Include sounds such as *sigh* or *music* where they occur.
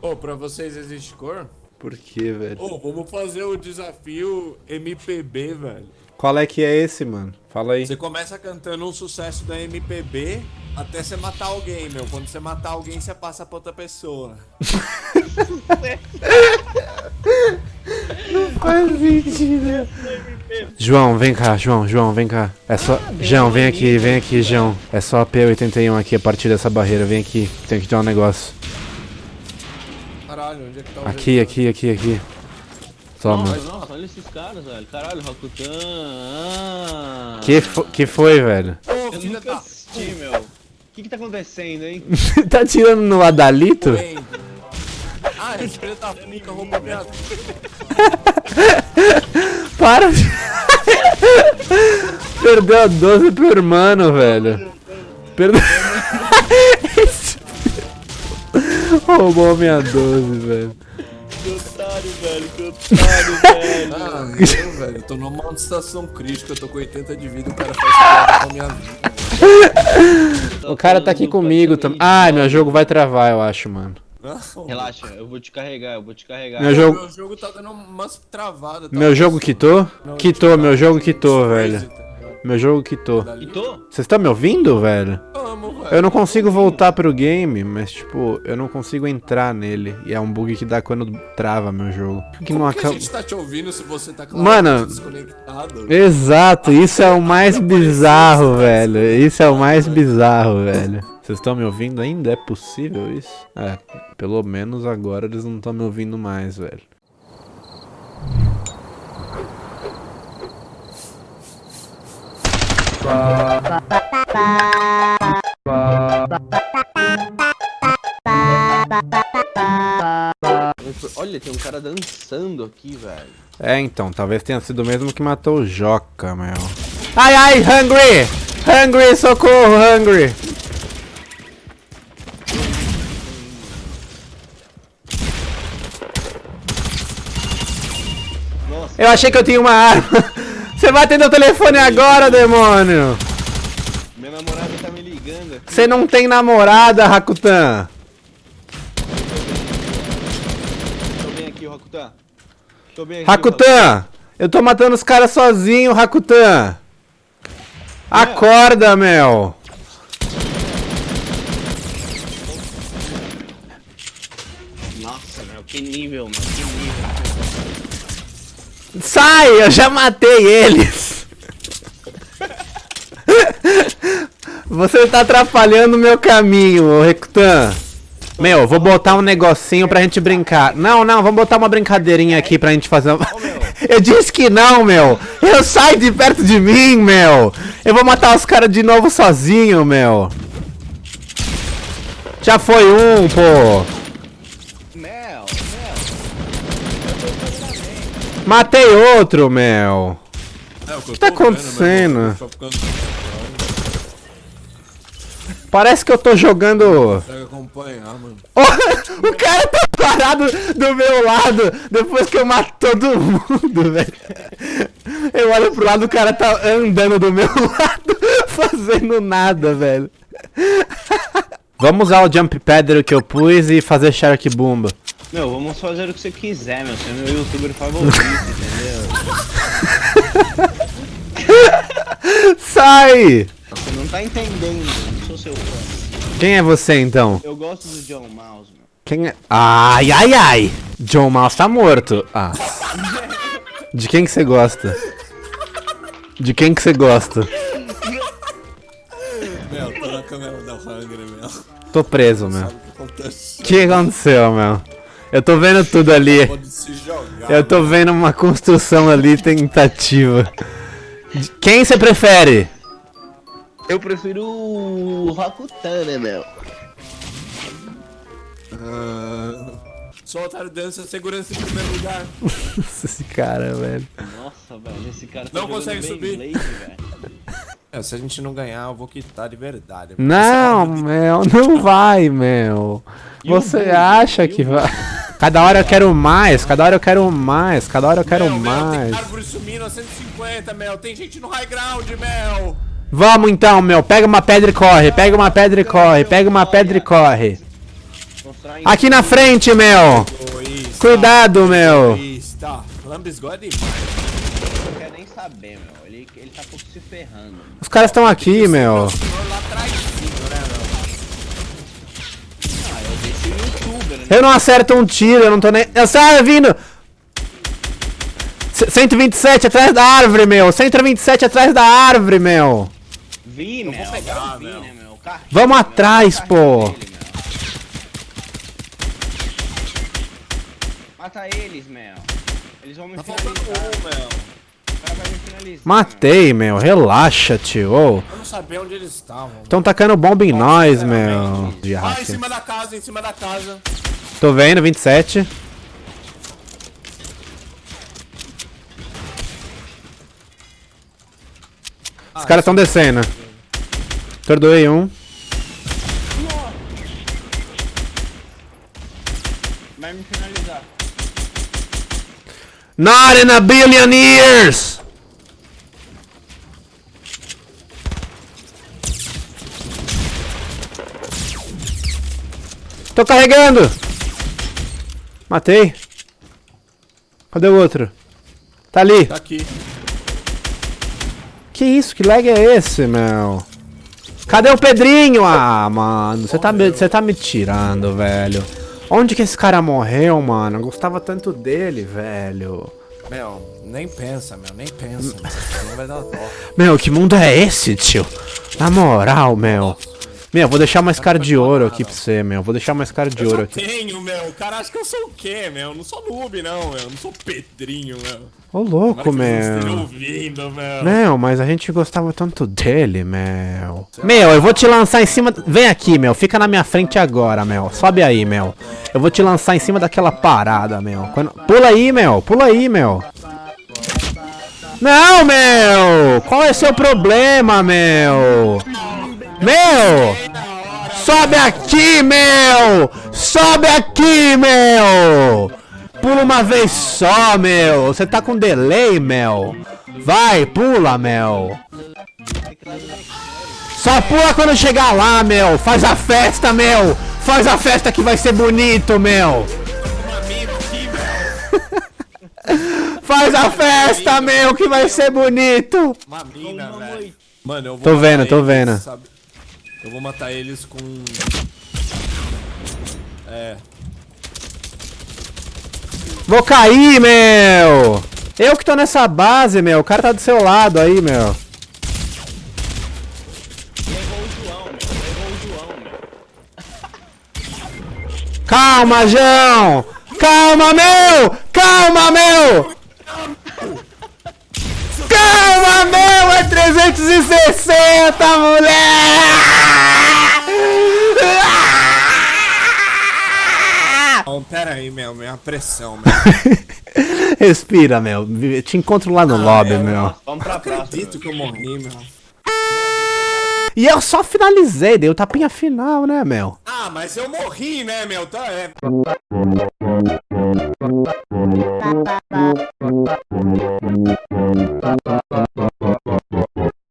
Ô, pra vocês existe cor? Por quê, velho? Ô, vamos fazer o desafio MPB, velho. Qual é que é esse, mano? Fala aí. Você começa cantando um sucesso da MPB até você matar alguém, meu. Quando você matar alguém, você passa pra outra pessoa. Faz sentido. João, vem cá, João, João, vem cá. É só. João, vem aqui, vem aqui, João. É só a P81 aqui a partir dessa barreira. Vem aqui. Tem que ter um negócio. Onde é que tá o Aqui, aqui, aqui, aqui. Toma. Nossa, nossa, olha esses caras, velho. Caralho, Rakutan. Ah. Que, fo que foi, velho? Ô, filha da assisti, meu. O que que tá acontecendo, hein? *laughs* tá tirando no Adalito? Ah, esse filho da puta roubou minha *laughs* Para de... *laughs* Perdeu a 12 pro irmão, velho. Perdeu... Roubou minha 12, velho. Que otário, velho. Que otário, *laughs* velho. Ah, meu, velho, eu tô numa situação crítica, eu tô com 80 de vida, o cara faz piada com a minha vida. *laughs* O cara tá aqui comigo também. Ai, meu jogo vai travar, eu acho, mano. Relaxa, eu vou te carregar, eu vou te carregar. Meu jogo... Meu jogo tá dando umas travadas. tá? Meu jogo quitou? Não, Quitou, meu jogo quitou, Crazy, velho. tá ligado? Meu jogo quitou. Tô? Vocês estão me ouvindo, velho? Amo, velho. Eu não consigo voltar pro game, mas tipo, eu não consigo entrar nele. E é um bug que dá quando trava meu jogo. Que não Como que a acaba. gente tá te ouvindo se você tá Mano, desconectado? Exato, isso é o mais bizarro, velho. Isso é o mais bizarro, velho. Vocês estão me ouvindo ainda? É possível isso? É, pelo menos agora eles não estão me ouvindo mais, velho. Olha, tem um cara dançando aqui, velho. É, então, talvez tenha sido o mesmo que matou o Joca, meu. Ai, ai, Hungry! Hungry, socorro, Hungry! Nossa, Eu achei que eu tinha uma arma. Você vai atender o telefone agora, demônio! minha namorada tá me ligando. Você não tem namorada, Rakutan! Tô bem aqui, Rakutan. Tô bem aqui. Rakutan! Eu tô matando os caras sozinho, Rakutan! Acorda, meu! Nossa, meu, que nível, meu, que nível. Sai! Eu já matei eles! Você tá atrapalhando o meu caminho, ô Rakutan! Meu, vou botar um negocinho pra gente brincar. Não, não, vamos botar uma brincadeirinha aqui pra gente fazer uma... *laughs* Eu disse que não, meu! Eu saio de perto de mim, meu! Eu vou matar os caras de novo sozinho, meu! Já foi um, pô! Matei outro, meu! É, o que, tá acontecendo? Parece que eu tô jogando... Mano. *laughs* o cara tá parado do meu lado depois que eu mato todo mundo, *laughs* velho. Eu olho pro lado, o cara tá andando do meu *laughs* lado, fazendo nada, velho. Vamos usar o jump pad que eu pus e fazer shark bumba. Meu, vamos fazer o que você quiser, meu. Você é meu youtuber favorito, entendeu? *laughs* Sai! Você não tá entendendo, eu não sou seu fã. Quem é você então? Eu gosto do John Mouse, meu. Quem é? Ai, ai, ai! John Mouse tá morto. Ah. De quem que você gosta? De quem que você gosta? Meu, tô na câmera da Hungry, meu. Tô preso, meu. O que aconteceu, meu? Eu tô vendo tudo ali. Pode se jogar. Eu tô vendo uma construção ali tentativa. Quem você prefere? Eu prefiro o Rakutan, né, meu? Sou otário dança, segurança em primeiro lugar. *laughs* Esse cara, velho. Nossa, velho, esse cara tá Não consegue subir. Velho. É, se a gente não ganhar, eu vou quitar de verdade. Não, Mel, não vai, Mel. E o Você acha que o vai. Cada hora eu quero mais, cada hora eu quero mais, cada hora eu quero Mel, Mel, mais. tem árvore sumindo a 150, Mel. Tem gente no high ground, Mel. Vamos então, meu. Pega uma pedra e corre, pega uma pedra e corre, pega uma pedra e corre. Aqui na frente, meu! Egoísta. Cuidado. Lambisgó é. Não quer nem saber, meu. Ele, ele tá pouco se ferrando. meu. Os caras estão aqui, meu. Eu não acerto um tiro, eu não tô nem. Eu saio vindo! C- 127 atrás da árvore, meu! 127 atrás da árvore, meu! Vi, meu. vou pegar, eu vi, meu. né, meu? Carrinho, Vamos meu, atrás, pô. dele. Mata eles, meu. Eles vão me Tá finalizar. um, meu. O cara vai me finalizar. Matei, meu. Relaxa, tio. Ô. Eu não sabia onde eles estavam. Tão tacando bomba em nós, meu. Ah, em cima da casa, em cima da casa. Tô vendo, 27. Os caras tão descendo. Perdoei um. Vai me finalizar. Not in a billion years! Tô carregando! Matei. Cadê o outro? Tá ali. Tá aqui. Que isso? Que lag é esse, meu? Cadê o Pedrinho? Ah, mano, você tá, me- tá me tirando, velho. Onde que esse cara morreu, mano? Eu gostava tanto dele, velho. Meu, nem pensa, meu, nem pensa. *laughs* Meu, que mundo é esse, tio? Na moral, meu. Meu, vou deixar mais cara de ouro aqui pra você, meu. Vou deixar mais cara de ouro aqui. Tenho, meu. Cara, acho que eu sou o quê, meu? Não sou noob, não, meu. Não sou Pedrinho, meu. Ô, louco, meu. ouvindo, meu. Meu, mas a gente gostava tanto dele, meu. Meu, eu vou te lançar em cima. Vem aqui, meu. Fica na minha frente agora, meu. Sobe aí, meu. Eu vou te lançar em cima daquela parada, meu. Quando- Pula aí, meu. Pula aí, meu. Não, meu! Qual é seu problema, meu? Meu! Sobe aqui, meu! Sobe aqui, meu! Pula uma vez só, meu! Você tá com delay, meu! Vai, pula, meu! Só pula quando chegar lá, meu! Faz a festa, meu! Faz a festa que vai ser bonito, meu! *laughs* Faz a festa, meu, que vai ser bonito! Uma mina, velho. Mano, eu vou Tô vendo, tô vendo. Eu vou matar eles com... É... Vou cair, meu! Eu que tô nessa base, meu. O cara tá do seu lado aí, meu. Calma, João! Calma, meu! Calma, meu! 360, mulher! Não, pera aí, meu. Minha pressão, meu. *laughs* Respira, meu. Te encontro lá no lobby, é, meu. Vamos pra próxima. Acredito que eu morri, meu. E eu só finalizei, dei o tapinha final, né, meu? Ah, mas eu morri, né, meu? Tá, é...